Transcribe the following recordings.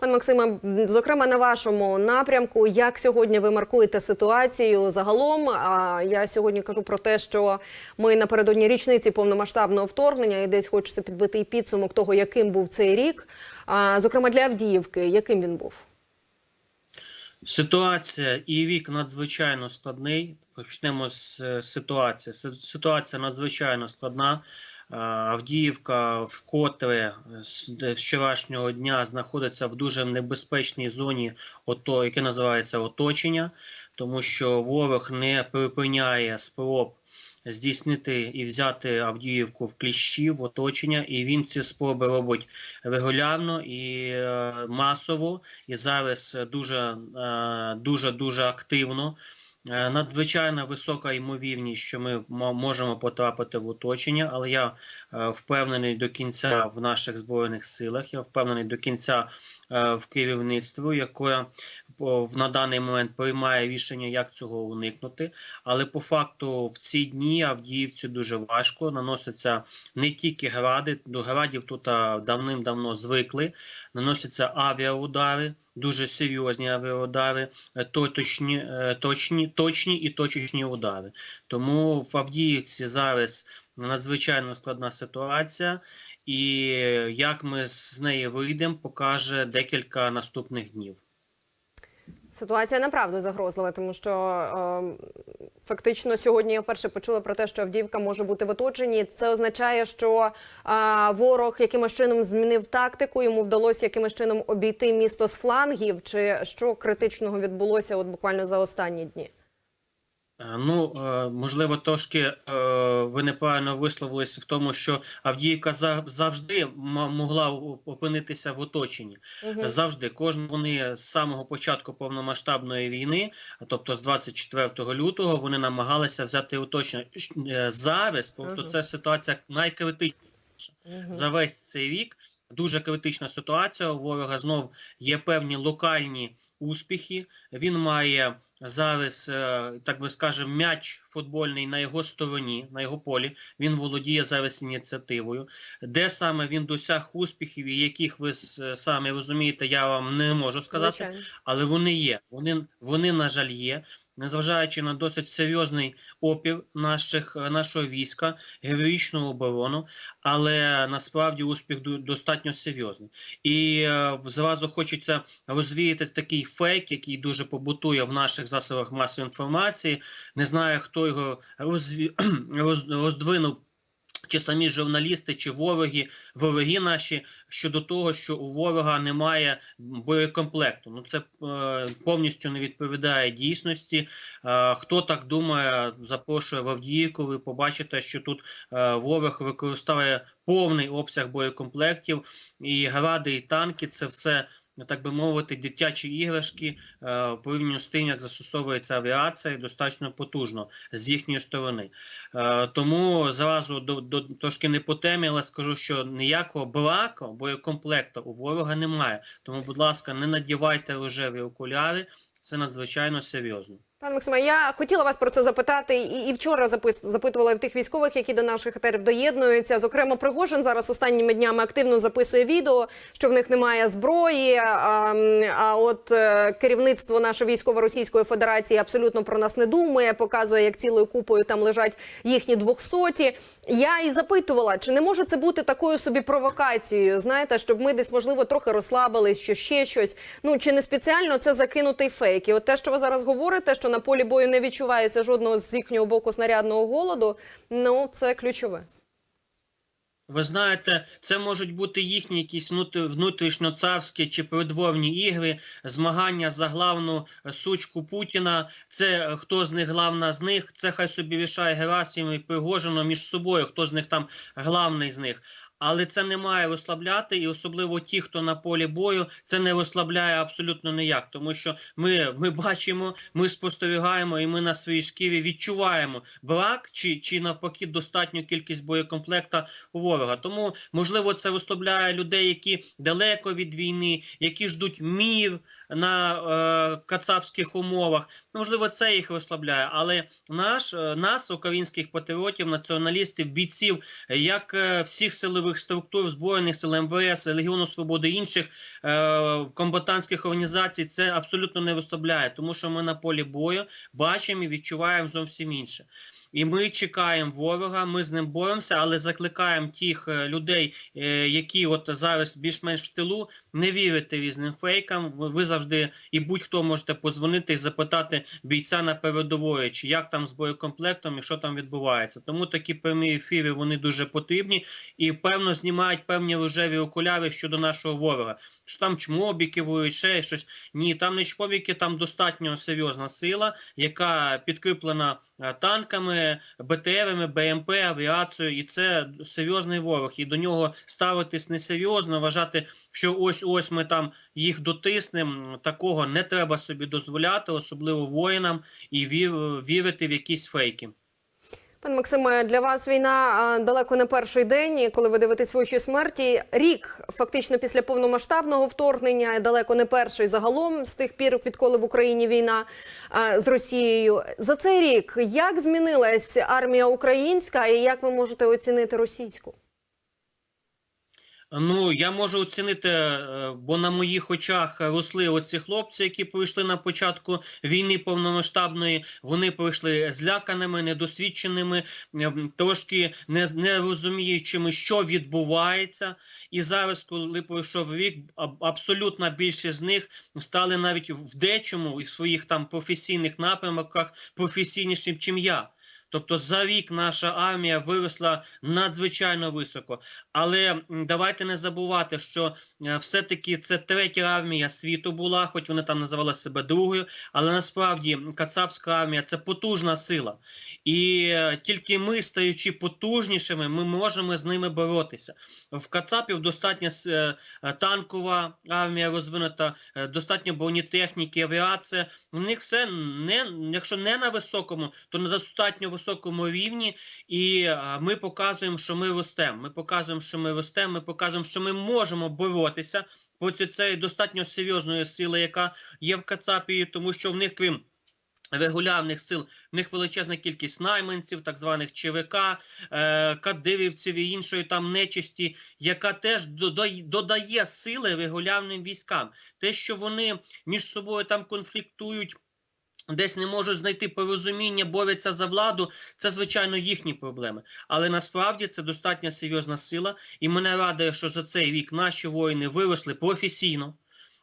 Пан Максиме, зокрема на вашому напрямку, як сьогодні ви маркуєте ситуацію загалом? А я сьогодні кажу про те, що ми напередодні річниці повномасштабного вторгнення і десь хочеться підбити і підсумок того, яким був цей рік. А, зокрема для Авдіївки, яким він був? Ситуація і вік надзвичайно складний. Почнемо з е, ситуації. Ситуація надзвичайно складна. Е, Авдіївка вкотре з вчорашнього дня знаходиться в дуже небезпечній зоні, ото, яке називається оточення, тому що ворог не припиняє спроб здійснити і взяти Авдіївку в кліщі, в оточення, і він ці спроби робить регулярно і е, масово і зараз дуже е, дуже дуже активно. Е, Надзвичайно висока ймовірність, що ми можемо потрапити в оточення, але я е, впевнений до кінця в наших збройних силах. Я впевнений до кінця е, в керівництві, яке на даний момент приймає рішення, як цього уникнути. Але по факту в ці дні Авдіївці дуже важко наносяться не тільки гради, до градів тут давним-давно звикли. Наносяться авіаудари, дуже серйозні авіаудари, е, точні, е, точні, точні і точечні удари. Тому в Авдіївці зараз надзвичайно складна ситуація, і як ми з неї вийдемо, покаже декілька наступних днів. Ситуація направду загрозлива, тому що е, фактично сьогодні я вперше почула про те, що Авдіївка може бути в оточенні. Це означає, що а, ворог якимось чином змінив тактику, йому вдалося якимось чином обійти місто з флангів, чи що критичного відбулося от буквально за останні дні. Е, Ну, е, можливо, трошки е, ви неправильно висловилися в тому, що Авдіївка за- завжди могла опинитися в оточенні. Мгм. Завжди кожен вони з самого початку повномасштабної війни, тобто з 24 лютого, вони намагалися взяти оточення. Зараз просто Ага. це ситуація найкритичніша Мгм. за весь цей рік. Дуже критична ситуація. У ворога знов є певні локальні успіхи. Він має зараз, е, так би скажемо, м'яч футбольний на його стороні, на його полі. Він володіє зараз ініціативою. Де саме він досяг успіхів, і яких ви самі розумієте, я вам не можу сказати Звичайно. але вони є. Вони, вони на жаль, є. Незважаючи на досить серйозний опір наших, нашого війська, героїчну оборону, але насправді успіх достатньо серйозний. І е, зразу хочеться розвіяти такий фейк, який дуже побутує в наших засобах масової інформації. Не знаю, хто його роз... роздвинув. Чи самі журналісти, чи вороги, вороги наші щодо того, що у ворога немає боєкомплекту. Ну це е, повністю не відповідає дійсності. Е, хто так думає, запрошує в Авдіївку. Ви побачите, що тут е, ворог використовує повний обсяг боєкомплектів, і гради, і танки це все. Так би мовити, дитячі іграшки е, порівняно з тим, як застосовується авіація, достатньо потужно з їхньої сторони. Е, тому зразу до, до трошки не по темі, але скажу, що ніякого браку боєкомплекту у ворога немає. Тому, будь ласка, не надівайте рожеві окуляри. Це надзвичайно серйозно. Пане Максиме, я хотіла вас про це запитати і, і вчора запис, запитувала тих військових, які до наших етерів доєднуються. Зокрема, Пригожин зараз останніми днями активно записує відео, що в них немає зброї. А, а от е, керівництво нашої військово-російської федерації абсолютно про нас не думає, показує, як цілою купою там лежать їхні двохсоті. Я і запитувала, чи не може це бути такою собі провокацією? Знаєте, щоб ми десь можливо трохи розслабились, що ще щось. Ну чи не спеціально це закинутий фейк? І от те, що ви зараз говорите, що на полі бою не відчувається жодного з їхнього боку снарядного голоду. Ну це ключове. Ви знаєте, це можуть бути їхні якісь внут- внутрішньоцарські чи придворні ігри, змагання за главну е, сучку Путіна. Це е, хто з них главна з них. Це хай собі рішає Герасим і Пригожино між собою, хто з них там главний з них. Але це не має розслабляти, і особливо ті, хто на полі бою, це не розслабляє абсолютно ніяк, тому що ми, ми бачимо, ми спостерігаємо, і ми на своїй шкірі відчуваємо брак чи, чи навпаки достатню кількість боєкомплекта у ворога. Тому можливо це розслабляє людей, які далеко від війни, які ждуть мір на е, кацапських умовах. Можливо, це їх розслабляє, але наш е, нас, українських патріотів, націоналістів, бійців, як е, всіх силових силових структур, збройних сил МВС, Легіону Свободи інших е, комбатантських організацій це абсолютно не виставляє, тому що ми на полі бою бачимо і відчуваємо зовсім інше. І ми чекаємо ворога, ми з ним боремося, але закликаємо тих е, людей, е, які от зараз більш-менш в тилу, не вірити різним фейкам. Ви, завжди і будь-хто можете позвонити і запитати бійця на передової, чи як там з боєкомплектом і що там відбувається. Тому такі прямі ефіри вони дуже потрібні і певно знімають певні рожеві окуляри щодо нашого ворога. Що там чмобі керують, ще щось. Ні, там не чмобіки, там достатньо серйозна сила, яка підкріплена е, танками, БТРами, БМП, авіацією, і це серйозний ворог. І до нього ставитись несерйозно, вважати, що ось ось ми там їх дотиснемо. Такого не треба собі дозволяти, особливо воїнам, і вір, вірити в якісь фейки. Пане Максиме, для вас війна далеко не перший день, коли ви дивитесь в очі смерті. Рік фактично після повномасштабного вторгнення, далеко не перший загалом з тих пір, відколи в Україні війна з Росією. За цей рік як змінилась армія українська, і як ви можете оцінити російську? Ну, я можу оцінити, е, бо на моїх очах росли оці хлопці, які прийшли на початку війни повномасштабної. Вони прийшли зляканими, недосвідченими, е, трошки не, не розуміючими, що відбувається. І зараз, коли пройшов рік, абсолютна більшість з них стали навіть в дечому із своїх там професійних напрямках професійнішим, чим я. Тобто за рік наша армія виросла надзвичайно високо. Але давайте не забувати, що е, все-таки це третя армія світу була, хоч вони там називали себе другою. Але насправді Кацапська армія це потужна сила. І е, тільки ми, стаючи потужнішими, ми можемо з ними боротися. В Кацапів достатньо е, танкова армія розвинута, достатньо бронетехніки, авіація. У них все не якщо не на високому, то на достатньо високому рівні. І ми показуємо, що ми ростемо. Ми показуємо, що ми ростемо. Ми показуємо, що ми можемо боротися проти цієї достатньо серйозної сили, яка є в Кацапії, тому що в них крім. Регулярних сил в них величезна кількість найманців, так званих ЧВК, е, кадирівців і іншої там нечисті, яка теж додає сили регулярним військам. Те, що вони між собою там конфліктують, десь не можуть знайти порозуміння, борються за владу, це звичайно їхні проблеми. Але насправді це достатньо серйозна сила, і мене радує, що за цей рік наші воїни виросли професійно.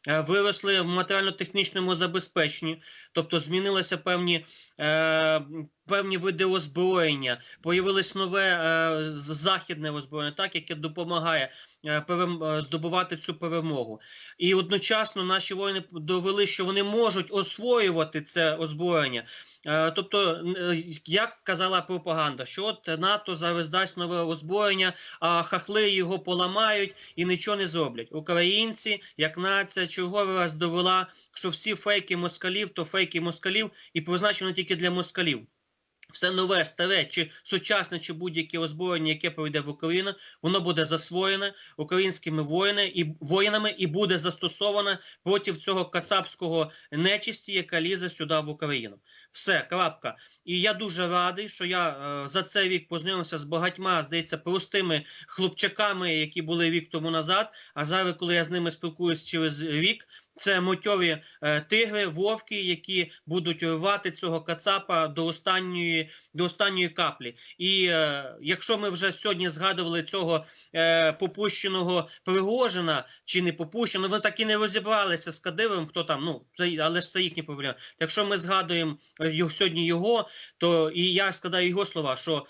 е, Виросли в матеріально-технічному забезпеченні, тобто змінилися певні, е, певні види озброєння, появилось нове е, західне озброєння, так яке допомагає е, е, здобувати цю перемогу. І одночасно наші воїни довели, що вони можуть освоювати це озброєння. Е, Тобто, е, як казала пропаганда, що от НАТО зараз дасть нове озброєння, а хахли його поламають і нічого не зроблять. Українці, як нація, черговий раз довела, що всі фейки москалів, то фейки москалів і призначено тільки для москалів. Все нове, старе, чи сучасне, чи будь-яке озброєння, яке пройде в Україну, воно буде засвоєне українськими воїни і воїнами і буде застосоване проти цього кацапського нечисті, яка лізе сюди в Україну. Все, крапка. І я дуже радий, що я е, за цей рік познайомився з багатьма, здається, простими хлопчаками, які були рік тому назад. А зараз, коли я з ними спілкуюсь через рік, це мотьові е, тигри, вовки, які будуть рвати цього кацапа до останньої, до останньої каплі. І е, якщо ми вже сьогодні згадували цього е, попущеного Пригожина чи не попущеного, вони так і не розібралися з Кадировим, хто там, ну це, але ж це їхні проблеми. Якщо ми згадуємо сьогодні його, то і я складаю його слова, що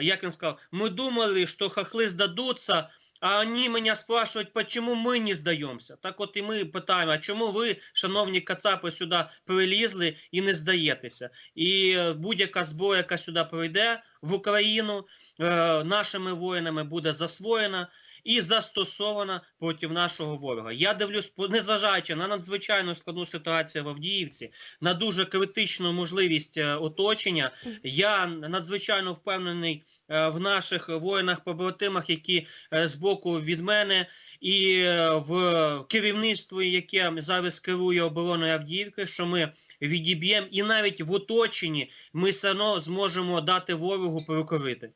як він сказав, ми думали, що хахли здадуться. А вони мене спрашивают, почему ми не здаємося. Так от і ми питаємо, а чому ви, шановні кацапи, сюди прилізли і не здаєтеся? І е, будь-яка зброя, яка сюди прийде в Україну, е, нашими воїнами буде засвоєна і застосована проти нашого ворога. Я дивлюсь, незважаючи на надзвичайно складну ситуацію в Авдіївці, на дуже критичну можливість е, оточення, я надзвичайно впевнений е, в наших воїнах-побратимах, які е, з боку від мене, і в керівництві, яке зараз керує обороною Авдіївки, що ми відіб'ємо, і навіть в оточенні ми все одно зможемо дати ворогу перекорити.